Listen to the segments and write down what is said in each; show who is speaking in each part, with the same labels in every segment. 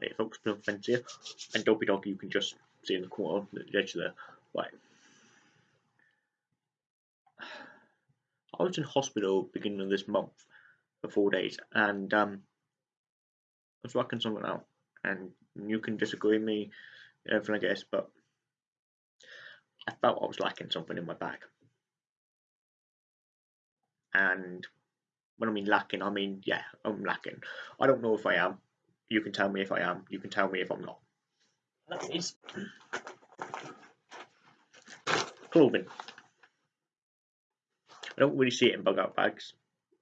Speaker 1: Right, folks, Plymouth Fence here, and Dopey Dog you can just see in the corner, the edge there. Right. I was in hospital beginning of this month for four days, and um, I was working something out, and you can disagree with me, everything I guess, but I felt I was lacking something in my bag. And when I mean lacking, I mean, yeah, I'm lacking. I don't know if I am. You can tell me if I am. You can tell me if I'm not. That is clothing. I don't really see it in bug out bags.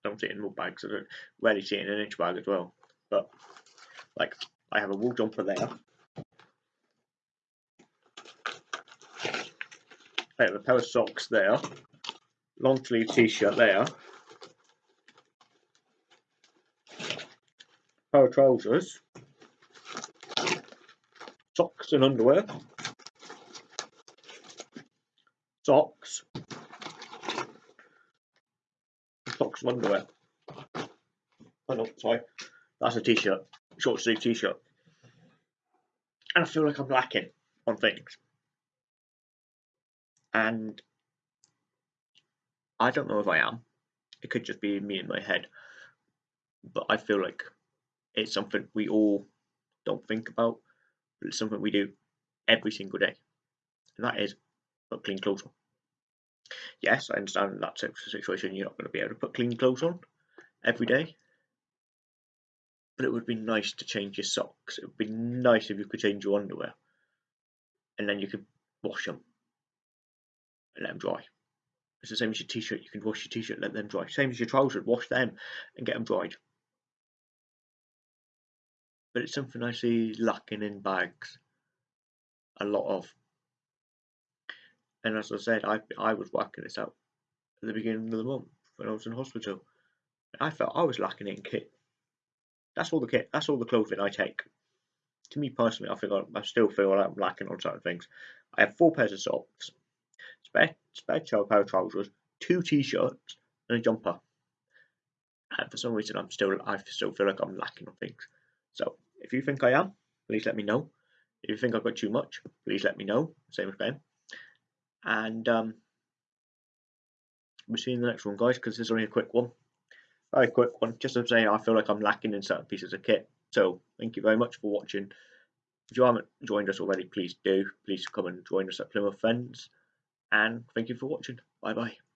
Speaker 1: I don't see it in mud bags. I don't rarely see it in an inch bag as well. But like I have a wool jumper there. I have a pair of socks there. Long sleeve t-shirt there. Pair of trousers. Socks and underwear. Socks. Socks and underwear. Oh no, sorry. That's a t-shirt short sleeve t-shirt. And I feel like I'm lacking on things. And I don't know if I am. It could just be me in my head. But I feel like it's something we all don't think about, but it's something we do every single day. And that is put clean clothes on. Yes, I understand in that situation you're not going to be able to put clean clothes on every day but it would be nice to change your socks. It would be nice if you could change your underwear, and then you could wash them and let them dry. It's the same as your t-shirt. You can wash your t-shirt, let them dry. Same as your trousers, wash them and get them dried. But it's something I see lacking in bags a lot of. And as I said, I I was working this out at the beginning of the month when I was in hospital. I felt I was lacking in kit that's all the kit. That's all the clothing I take. To me personally, I feel I still feel like I'm lacking on certain things. I have four pairs of socks, spare spare pair of trousers, two t-shirts, and a jumper. And for some reason, I'm still I still feel like I'm lacking on things. So if you think I am, please let me know. If you think I've got too much, please let me know. Same as Ben. And um, we'll see you in the next one, guys, because this is only a quick one very quick one. Just to say, I feel like I'm lacking in certain pieces of kit. So thank you very much for watching. If you haven't joined us already, please do. Please come and join us at Plymouth Friends. And thank you for watching. Bye bye.